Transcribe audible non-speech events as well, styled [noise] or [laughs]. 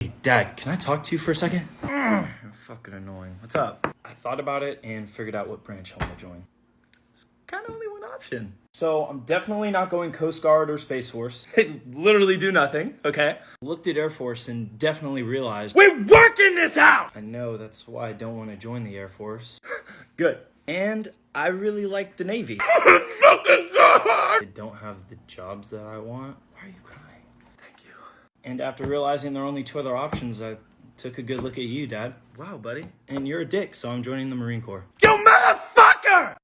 Hey, Dad, can I talk to you for a second? [clears throat] Fucking annoying. What's up? I thought about it and figured out what branch I want to join. It's kind of only one option. So I'm definitely not going Coast Guard or Space Force. [laughs] They literally do nothing, okay? Looked at Air Force and definitely realized we're working this out! I know, that's why I don't want to join the Air Force. [laughs] Good. And I really like the Navy. [laughs] They don't have the jobs that I want. Why are you crying? And after realizing there are only two other options, I took a good look at you, Dad. Wow, buddy. And you're a dick, so I'm joining the Marine Corps. You motherfucker!